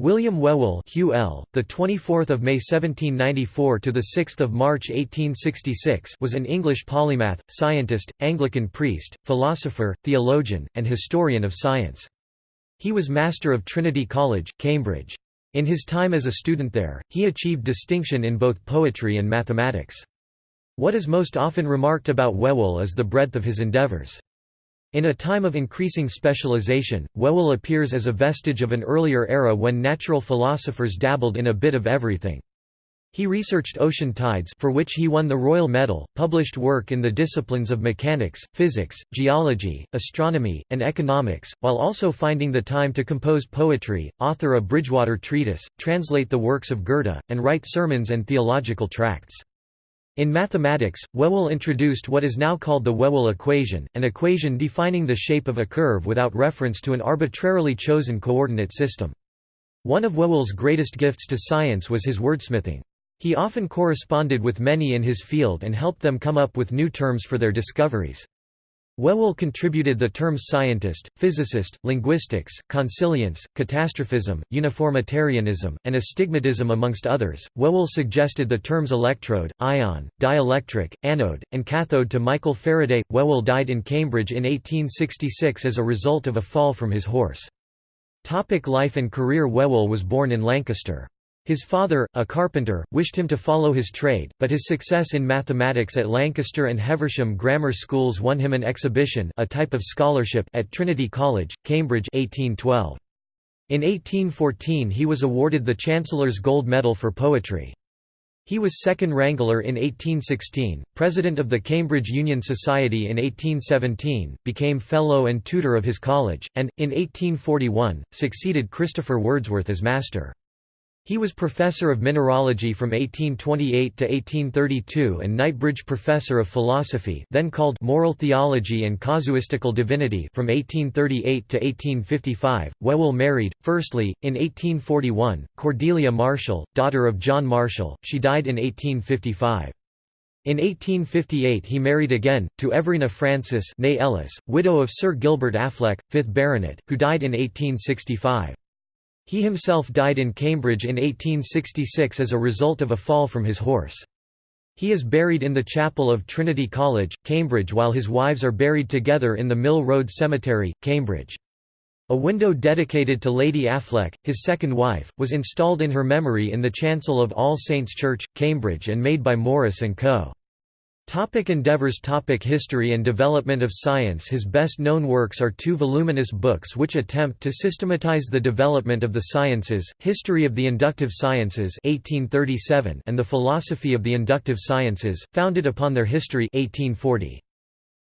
William Whewell (Hugh the 24th of May 1794 to the 6th of March 1866, was an English polymath, scientist, Anglican priest, philosopher, theologian, and historian of science. He was master of Trinity College, Cambridge. In his time as a student there, he achieved distinction in both poetry and mathematics. What is most often remarked about Whewell is the breadth of his endeavours. In a time of increasing specialization, Whewell appears as a vestige of an earlier era when natural philosophers dabbled in a bit of everything. He researched ocean tides for which he won the Royal Medal, published work in the disciplines of mechanics, physics, geology, astronomy, and economics, while also finding the time to compose poetry, author a Bridgewater treatise, translate the works of Goethe, and write sermons and theological tracts. In mathematics, Whewell introduced what is now called the Whewell equation, an equation defining the shape of a curve without reference to an arbitrarily chosen coordinate system. One of Whewell's greatest gifts to science was his wordsmithing. He often corresponded with many in his field and helped them come up with new terms for their discoveries. Whewell contributed the terms scientist, physicist, linguistics, consilience, catastrophism, uniformitarianism, and astigmatism amongst others. Whewell suggested the terms electrode, ion, dielectric, anode, and cathode to Michael Faraday. Whewell died in Cambridge in 1866 as a result of a fall from his horse. Topic life and career Whewell was born in Lancaster. His father, a carpenter, wished him to follow his trade, but his success in mathematics at Lancaster and Heversham grammar schools won him an exhibition a type of scholarship at Trinity College, Cambridge 1812. In 1814 he was awarded the Chancellor's Gold Medal for Poetry. He was second wrangler in 1816, president of the Cambridge Union Society in 1817, became fellow and tutor of his college, and, in 1841, succeeded Christopher Wordsworth as master. He was professor of mineralogy from 1828 to 1832 and Knightbridge Professor of Philosophy then called Moral Theology and Casuistical Divinity from 1838 to 1855. Whewell married, firstly, in 1841, Cordelia Marshall, daughter of John Marshall, she died in 1855. In 1858 he married again, to Everina Frances Ellis, widow of Sir Gilbert Affleck, 5th Baronet, who died in 1865. He himself died in Cambridge in 1866 as a result of a fall from his horse. He is buried in the chapel of Trinity College, Cambridge while his wives are buried together in the Mill Road Cemetery, Cambridge. A window dedicated to Lady Affleck, his second wife, was installed in her memory in the chancel of All Saints' Church, Cambridge and made by Morris & Co. Topic endeavors Topic History and development of science His best-known works are two voluminous books which attempt to systematize the development of the sciences, History of the Inductive Sciences 1837 and The Philosophy of the Inductive Sciences, founded upon their history 1840.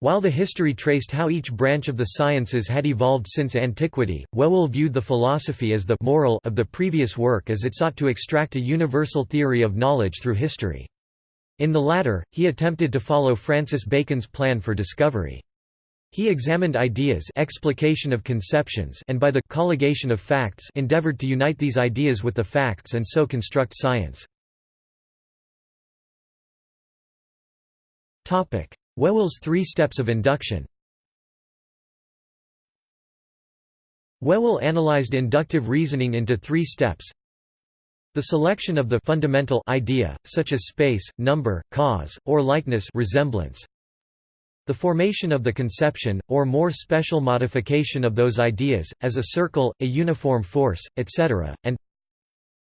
While the history traced how each branch of the sciences had evolved since antiquity, Whewell viewed the philosophy as the moral of the previous work as it sought to extract a universal theory of knowledge through history. In the latter, he attempted to follow Francis Bacon's plan for discovery. He examined ideas explication of conceptions and by the colligation of facts endeavored to unite these ideas with the facts and so construct science. Whewell's three steps of induction Whewell analyzed inductive reasoning into three steps the selection of the fundamental idea, such as space, number, cause, or likeness resemblance. The formation of the conception, or more special modification of those ideas, as a circle, a uniform force, etc., and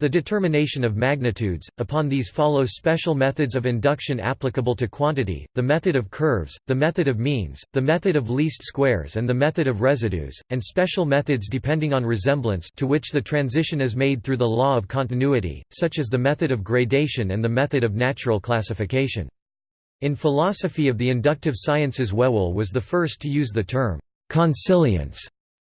the determination of magnitudes, upon these follow special methods of induction applicable to quantity, the method of curves, the method of means, the method of least squares and the method of residues, and special methods depending on resemblance to which the transition is made through the law of continuity, such as the method of gradation and the method of natural classification. In philosophy of the inductive sciences Whewell was the first to use the term «consilience»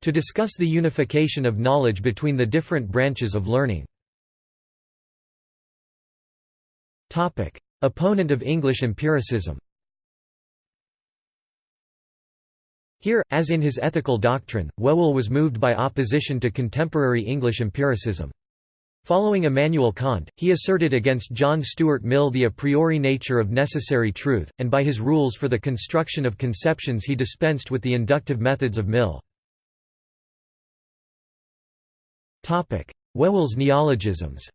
to discuss the unification of knowledge between the different branches of learning. Opponent of English empiricism Here, as in his ethical doctrine, Whewell was moved by opposition to contemporary English empiricism. Following Immanuel Kant, he asserted against John Stuart Mill the a priori nature of necessary truth, and by his rules for the construction of conceptions he dispensed with the inductive methods of Mill. Whewell's neologisms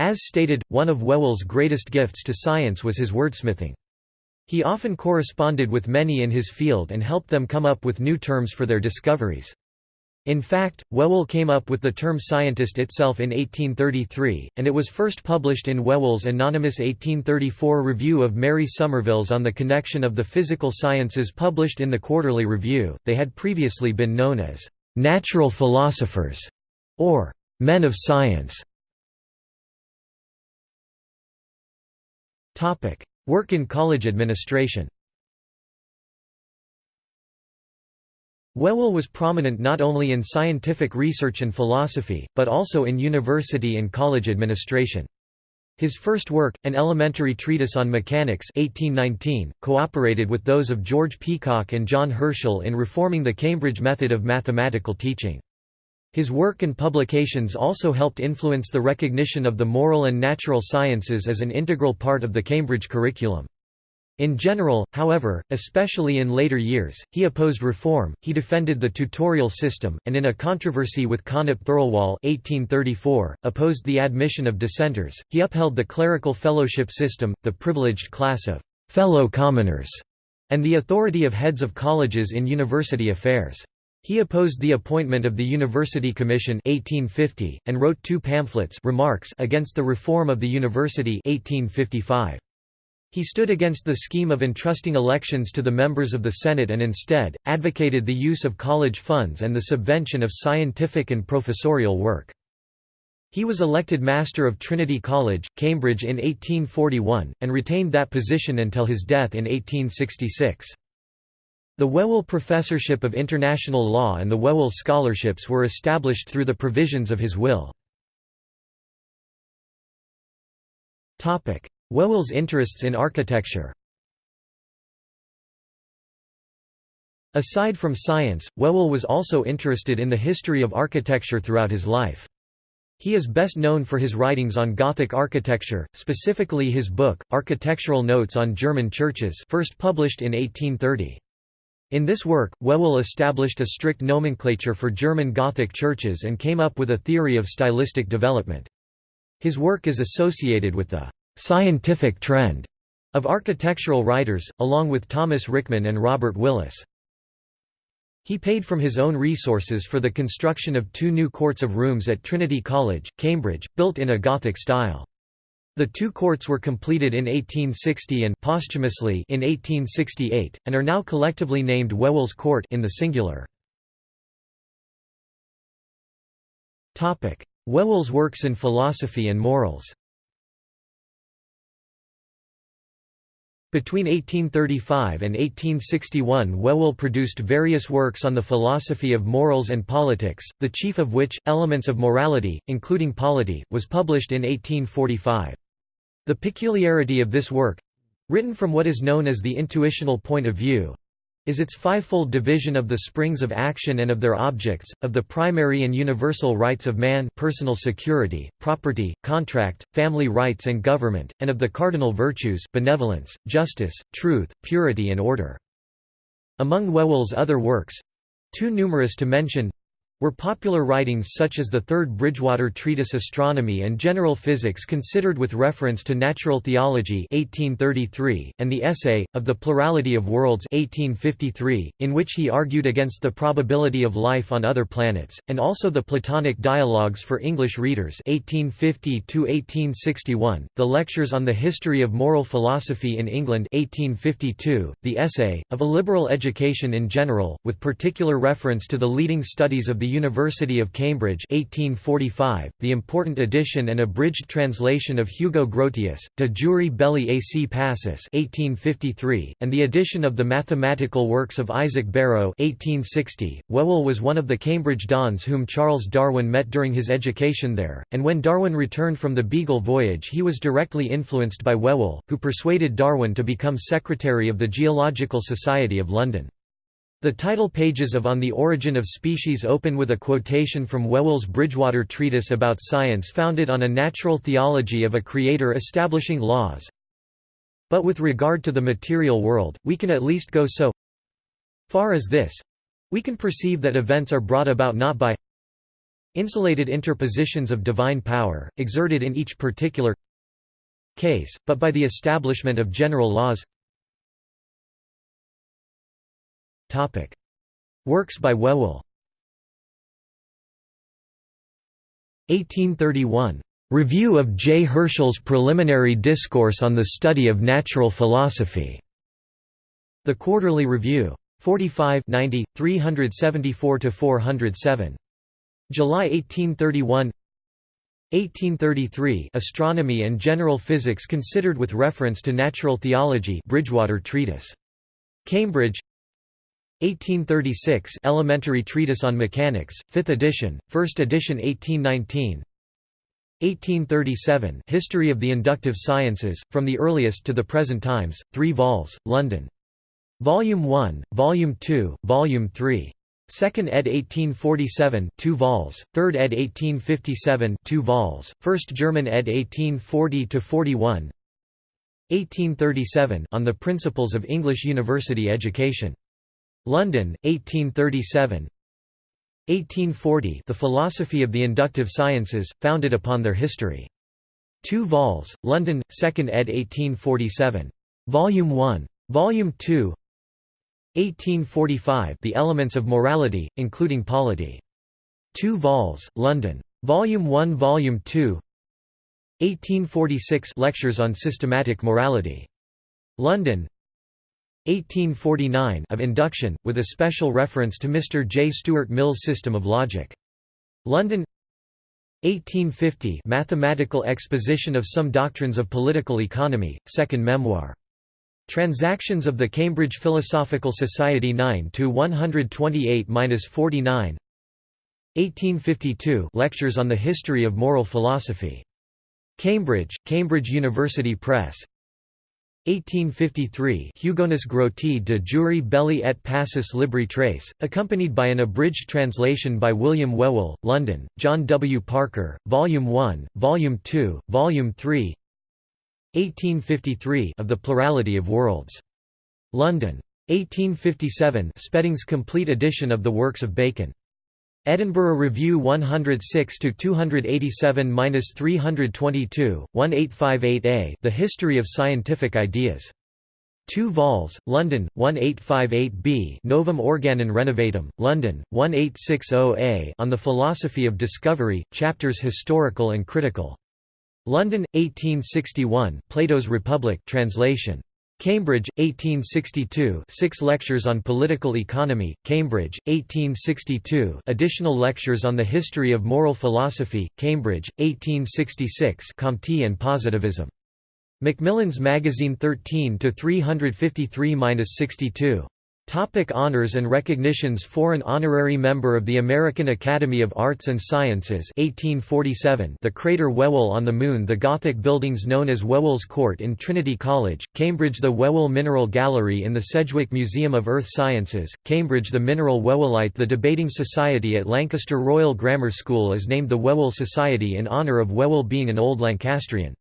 As stated, one of Whewell's greatest gifts to science was his wordsmithing. He often corresponded with many in his field and helped them come up with new terms for their discoveries. In fact, Whewell came up with the term scientist itself in 1833, and it was first published in Whewell's anonymous 1834 review of Mary Somerville's On the Connection of the Physical Sciences published in the Quarterly Review. They had previously been known as natural philosophers or men of science. Work in college administration Whewell was prominent not only in scientific research and philosophy, but also in university and college administration. His first work, an elementary treatise on mechanics 1819, cooperated with those of George Peacock and John Herschel in reforming the Cambridge method of mathematical teaching. His work and publications also helped influence the recognition of the moral and natural sciences as an integral part of the Cambridge curriculum. In general, however, especially in later years, he opposed reform, he defended the tutorial system, and in a controversy with Connop Thirlwall 1834, opposed the admission of dissenters, he upheld the clerical fellowship system, the privileged class of «fellow commoners», and the authority of heads of colleges in university affairs. He opposed the appointment of the University Commission 1850, and wrote two pamphlets remarks against the reform of the university 1855. He stood against the scheme of entrusting elections to the members of the Senate and instead, advocated the use of college funds and the subvention of scientific and professorial work. He was elected Master of Trinity College, Cambridge in 1841, and retained that position until his death in 1866. The Whewell Professorship of International Law and the Whewell Scholarships were established through the provisions of his will. Whewell's interests in architecture Aside from science, Whewell was also interested in the history of architecture throughout his life. He is best known for his writings on Gothic architecture, specifically his book, Architectural Notes on German Churches first published in 1830. In this work, Whewell established a strict nomenclature for German Gothic churches and came up with a theory of stylistic development. His work is associated with the «scientific trend» of architectural writers, along with Thomas Rickman and Robert Willis. He paid from his own resources for the construction of two new courts of rooms at Trinity College, Cambridge, built in a Gothic style. The two courts were completed in 1860 and posthumously in 1868, and are now collectively named Whewell's Court in the singular. Whewell's works in philosophy and morals Between 1835 and 1861 Whewell produced various works on the philosophy of morals and politics, the chief of which, Elements of Morality, including Polity, was published in 1845. The peculiarity of this work—written from what is known as the intuitional point of view, is its fivefold division of the springs of action and of their objects, of the primary and universal rights of man personal security, property, contract, family rights and government, and of the cardinal virtues benevolence, justice, truth, purity and order. Among Whewell's other works—too numerous to mention, were popular writings such as the Third Bridgewater Treatise Astronomy and General Physics considered with reference to natural theology 1833, and the Essay, of the Plurality of Worlds 1853, in which he argued against the probability of life on other planets, and also the Platonic Dialogues for English Readers 1850 the Lectures on the History of Moral Philosophy in England 1852, the Essay, of a Liberal Education in General, with particular reference to the leading studies of the University of Cambridge 1845, the important edition and abridged translation of Hugo Grotius, De Jure Belli ac Pacis 1853, and the edition of the mathematical works of Isaac Barrow 1860. Whewell was one of the Cambridge dons whom Charles Darwin met during his education there, and when Darwin returned from the Beagle voyage he was directly influenced by Whewell, who persuaded Darwin to become secretary of the Geological Society of London. The title pages of On the Origin of Species open with a quotation from Whewell's Bridgewater Treatise about Science founded on a natural theology of a creator establishing laws. But with regard to the material world, we can at least go so far as this We can perceive that events are brought about not by insulated interpositions of divine power, exerted in each particular case, but by the establishment of general laws Works by Whewell 1831. Review of J. Herschel's Preliminary Discourse on the Study of Natural Philosophy. The Quarterly Review. 45 90, 374–407. July 1831 1833 Astronomy and General Physics considered with reference to natural theology Bridgewater Treatise. Cambridge 1836 Elementary Treatise on Mechanics, 5th edition, 1st edition 1819 1837 History of the Inductive Sciences, From the Earliest to the Present Times, 3 vols, London. Volume 1, Volume 2, Volume 3. 2nd ed. 1847 2 vols, 3rd ed. 1857 2 vols, 1st German ed. 1840–41 1837 On the Principles of English University Education London, 1837 1840 The Philosophy of the Inductive Sciences, founded upon their history. 2 vols, London, 2nd ed. 1847. Volume 1. Volume 2 1845 The Elements of Morality, including Polity. 2 vols, London. Volume 1 Volume 2 1846 Lectures on Systematic Morality. London, 1849 of induction, with a special reference to Mr. J. Stuart Mill's system of logic. London 1850 Mathematical Exposition of Some Doctrines of Political Economy, second memoir. Transactions of the Cambridge Philosophical Society 9–128–49 1852 Lectures on the History of Moral Philosophy. Cambridge, Cambridge University Press 1853 Hugonis Grotii de jure belli et pacis libri tres, accompanied by an abridged translation by William Whewell, London, John W. Parker, Volume 1, Volume 2, Volume 3 1853 of the Plurality of Worlds. London. 1857 Spedding's complete edition of the works of Bacon. Edinburgh Review 106 to 287-322, 1858a. The History of Scientific Ideas. 2 vols, London, 1858b Novum Organon Renovatum, London, 1860a On the Philosophy of Discovery, chapters historical and critical. London, 1861 Plato's Republic translation. Cambridge, 1862 Six Lectures on Political Economy, Cambridge, 1862 Additional Lectures on the History of Moral Philosophy, Cambridge, 1866 Comte and Positivism. Macmillan's Magazine 13 353-62. Topic honors and recognitions Foreign honorary member of the American Academy of Arts and Sciences 1847 The crater Whewell on the Moon The Gothic buildings known as Whewell's Court in Trinity College, Cambridge The Whewell Mineral Gallery in the Sedgwick Museum of Earth Sciences, Cambridge The Mineral Whewellite The Debating Society at Lancaster Royal Grammar School is named the Whewell Society in honour of Whewell being an Old Lancastrian.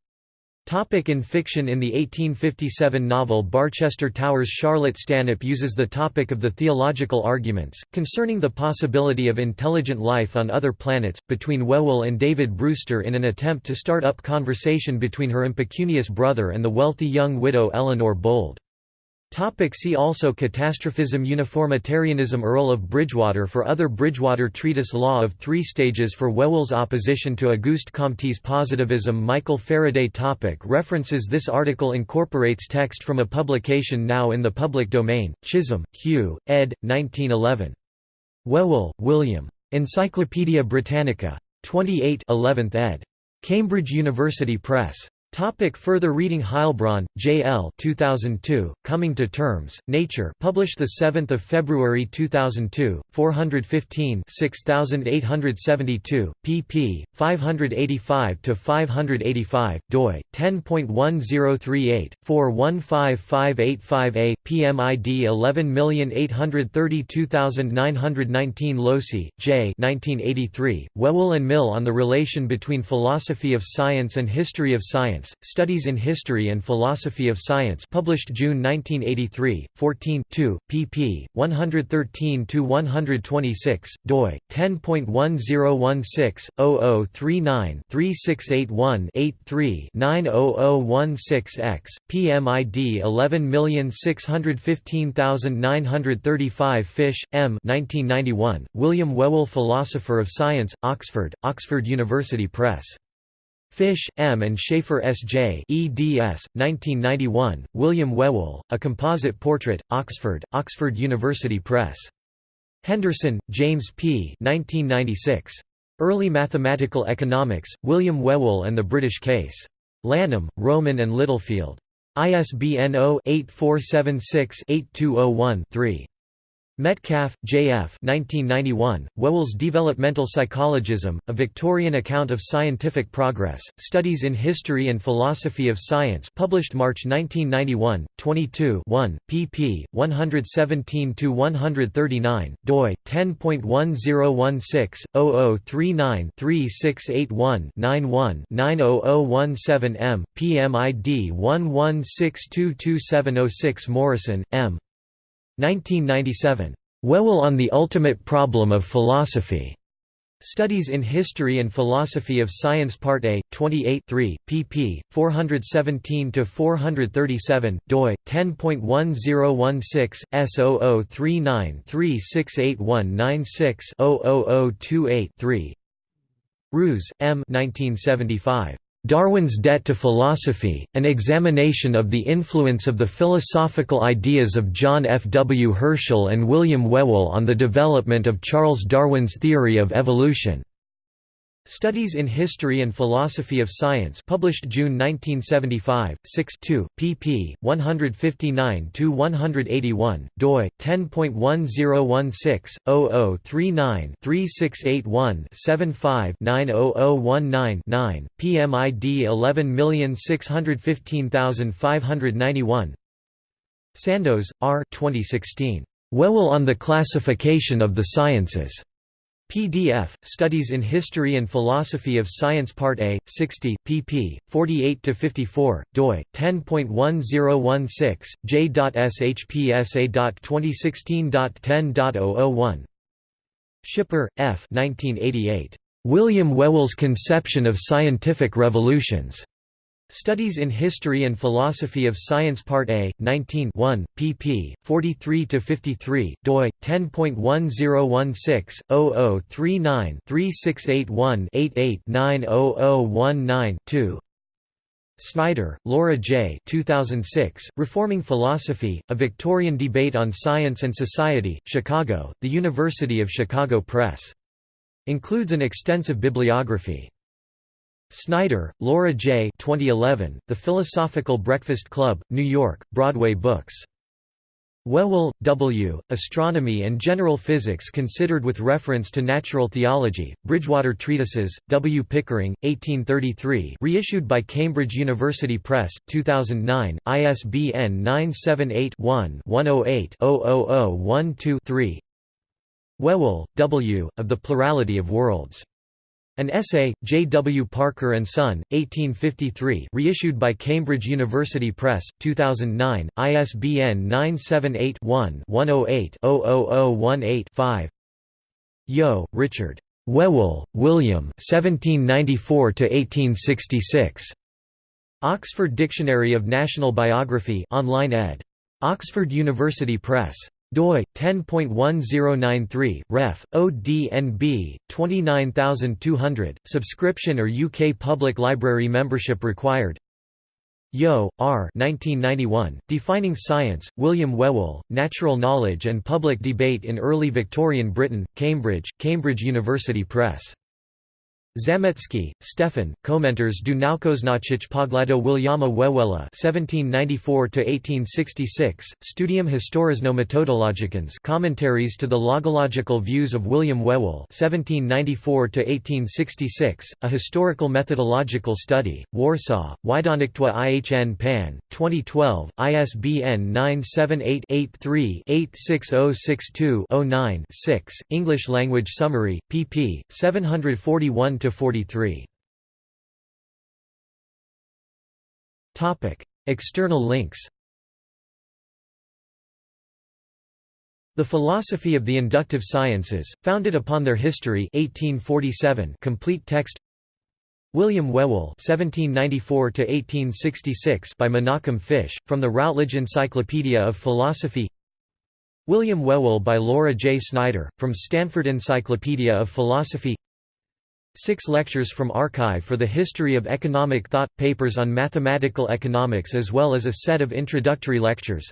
Topic in fiction In the 1857 novel Barchester Towers Charlotte Stanhope uses the topic of the theological arguments, concerning the possibility of intelligent life on other planets, between Whewell and David Brewster in an attempt to start up conversation between her impecunious brother and the wealthy young widow Eleanor Bold. Topic see also Catastrophism Uniformitarianism Earl of Bridgewater For other Bridgewater Treatise Law of Three Stages for Whewell's opposition to Auguste Comte's positivism Michael Faraday topic References This article incorporates text from a publication now in the public domain, Chisholm, Hugh, ed. 1911. Whewell, William. Encyclopædia Britannica. 28 11th ed. Cambridge University Press. Topic further reading Heilbron, J. L. 2002, Coming to Terms, Nature published 7 February 2002, 415 6872, pp. 585–585, doi, 10.1038, 415585a, PMID 11832919 Losee, J. 1983, Whewell and Mill on the Relation Between Philosophy of Science and History of Science Science, Studies in History and Philosophy of Science published June 1983, 14 pp. 113–126, doi, 10.1016-0039-3681-83-90016-X, PMID 11615935 Fisch, M. 1991, William Whewell Philosopher of Science, Oxford, Oxford University Press. Fisch, M. and Schaffer S. J. eds. 1991, William Whewell, A Composite Portrait, Oxford, Oxford University Press. Henderson, James P. 1996. Early Mathematical Economics, William Whewell and the British Case. Lanham, Rowman and Littlefield. ISBN 0-8476-8201-3. Metcalfe, J. F. 1991, Whewell's Developmental Psychologism, A Victorian Account of Scientific Progress, Studies in History and Philosophy of Science published March 1991, 22 1, pp. 117–139, doi, 10.1016-0039-3681-91-90017 m, PMID 11622706 Morrison, M. 1997. Whewell on the Ultimate Problem of Philosophy. Studies in History and Philosophy of Science Part A, 28 3, pp. 417–437, doi, 10.1016, S0039368196-00028-3 Ruse, M. 1975. Darwin's Debt to Philosophy, An Examination of the Influence of the Philosophical Ideas of John F. W. Herschel and William Whewell on the Development of Charles Darwin's Theory of Evolution. Studies in History and Philosophy of Science published June 1975, 6 pp. 159–181, doi, 10.1016-0039-3681-75-90019-9, PMID 11615591 Sandoz, R. 2016. Whewell on the Classification of the Sciences. PDF, Studies in History and Philosophy of Science Part A, 60, pp. 48–54, doi, 10.1016, j.shpsa.2016.10.001 Schipper, F. 1988. William Whewell's Conception of Scientific Revolutions. Studies in History and Philosophy of Science Part A, 19 1, pp. 43–53, doi, 10.1016-0039-3681-88-90019-2 Snyder, Laura J. 2006, Reforming Philosophy, A Victorian Debate on Science and Society, Chicago, The University of Chicago Press. Includes an extensive bibliography. Snyder, Laura J. 2011, The Philosophical Breakfast Club, New York, Broadway Books. Whewell, W., Astronomy and General Physics Considered with Reference to Natural Theology, Bridgewater Treatises, W. Pickering, 1833 reissued by Cambridge University Press, 2009, ISBN 978-1-108-00012-3 Whewell, W., of the Plurality of Worlds. An essay, J. W. Parker and Son, 1853 reissued by Cambridge University Press, 2009, ISBN 978-1-108-00018-5 Yeo, Richard. Whewell, William 1794–1866. Oxford Dictionary of National Biography online ed. Oxford University Press doi 10.1093 ref ODNB 29200 subscription or UK public library membership required Yeo, R. 1991, Defining Science, William Whewell, Natural Knowledge and Public Debate in Early Victorian Britain, Cambridge, Cambridge University Press. Zamecki, Stefan, Komentars du Naukoznaczych Poglado Williama Whewella 1794–1866, Studium Historisno-Metodologicans Commentaries to the Logological Views of William Whewell 1794–1866, A Historical Methodological Study, Warsaw, Wydawnictwo IHN Pan, 2012, ISBN 978-83-86062-09-6, English Language Summary, pp. 741 to 43. External links The Philosophy of the Inductive Sciences, founded upon their history 1847 complete text William Whewell (1794–1866) by Menachem Fisch, from the Routledge Encyclopedia of Philosophy. William Whewell by Laura J. Snyder, from Stanford Encyclopedia of Philosophy. Six lectures from Archive for the History of Economic Thought, papers on mathematical economics as well as a set of introductory lectures.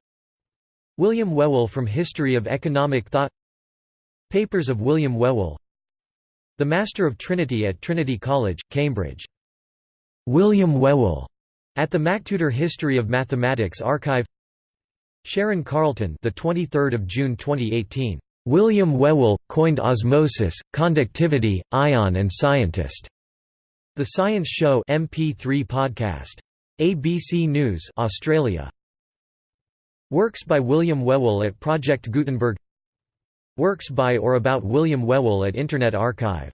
William Whewell from History of Economic Thought Papers of William Whewell The Master of Trinity at Trinity College, Cambridge. William Whewell at the MacTutor History of Mathematics Archive Sharon Carleton the 23rd of June 2018 William Whewell coined osmosis conductivity ion and scientist. The Science Show MP3 podcast. ABC News Australia. Works by William Whewell at Project Gutenberg. Works by or about William Whewell at Internet Archive